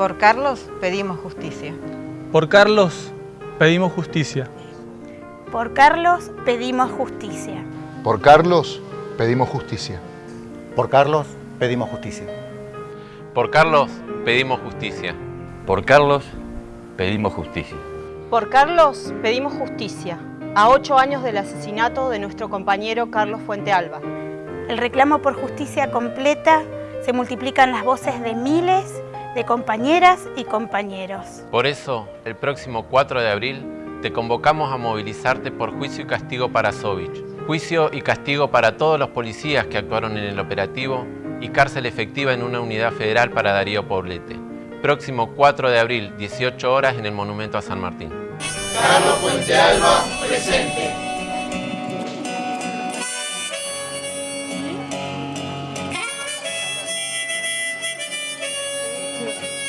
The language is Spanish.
Por Carlos pedimos justicia. Por Carlos pedimos justicia. Por Carlos pedimos justicia. Por Carlos pedimos justicia. Por Carlos pedimos justicia. Por Carlos pedimos justicia. Por Carlos pedimos justicia. Por Carlos pedimos justicia. A ocho años del asesinato de nuestro compañero Carlos Fuentealba. El reclamo por justicia completa se multiplican las voces de miles de compañeras y compañeros. Por eso, el próximo 4 de abril, te convocamos a movilizarte por juicio y castigo para Sovich, juicio y castigo para todos los policías que actuaron en el operativo y cárcel efectiva en una unidad federal para Darío Poblete. Próximo 4 de abril, 18 horas en el Monumento a San Martín. Carlos Puente Alba, presente. 谢。